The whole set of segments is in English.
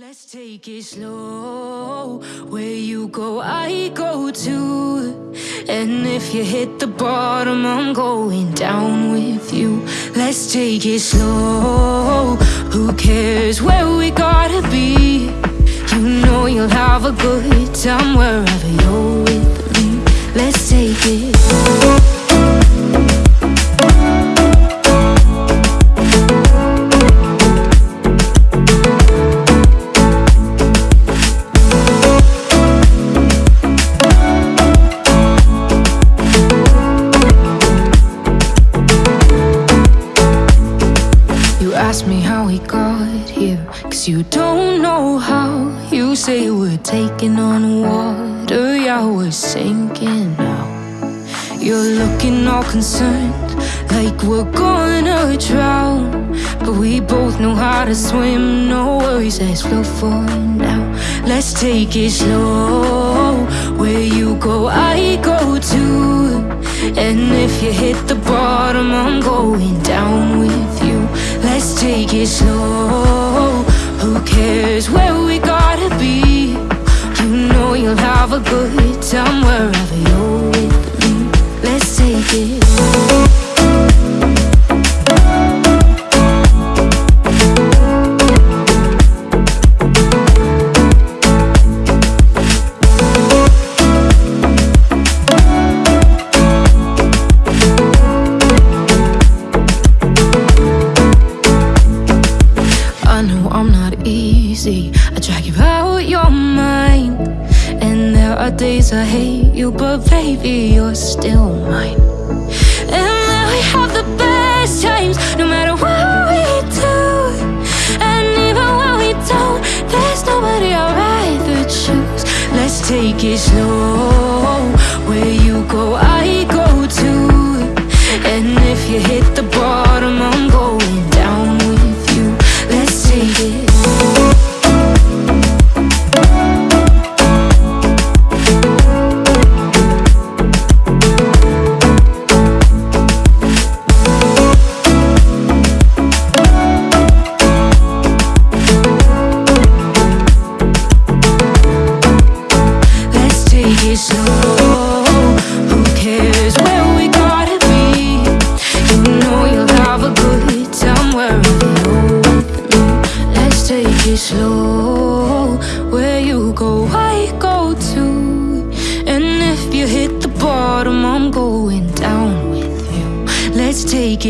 Let's take it slow. Where you go, I go too. And if you hit the bottom, I'm going down with you. Let's take it slow. Who cares where we gotta be? You know you'll have a good time wherever you're with me. Let's take it. ask you don't know how You say we're taking on water. Yeah, we're sinking now. You're looking all concerned Like we're gonna drown. But we both know how to swim No worries, let's float for now. Let's take it slow. Where you go, I go too. And if you hit the bottom I'm going down with you. Let's take it slow Who days I hate you, but baby, you're still mine. And now we have the best times, no matter what we do. And even when we don't, there's nobody I'd rather choose. Let's take it slow. Where you go, I go too. And if you hit the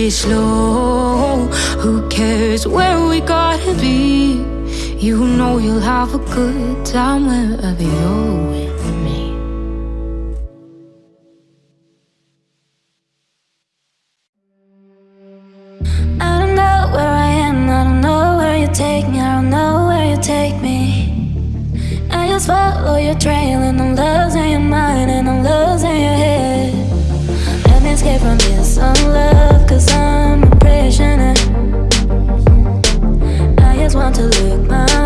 it slow. Who cares where we gotta be? You know you'll have a good time wherever you're with me. I don't know where I am, I don't know where you take me. I don't know where you take me. I just follow your trail and I'm losing your mind and I'm losing your head. Let me escape from this unlove cause I'm a prisoner. I just want to look my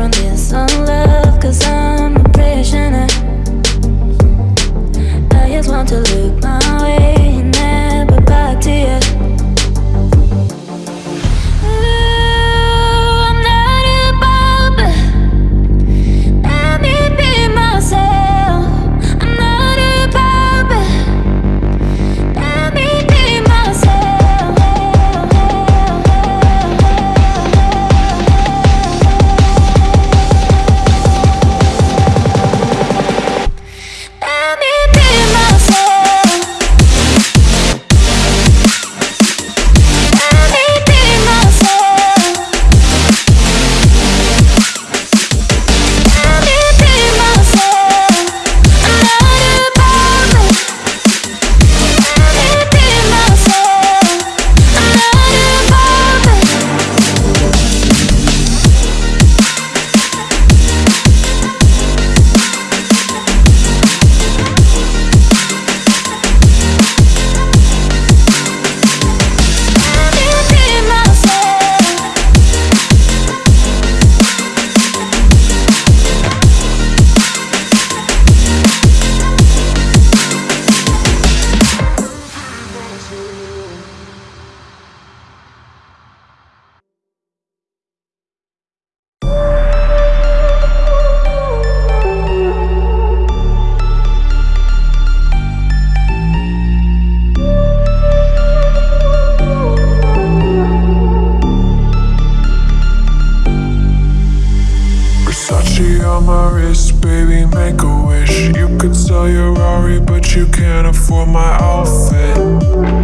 from this unlove Cause I'm a prisoner. I just want to look my way baby, make a wish. You could sell your Rari, but you can't afford my outfit.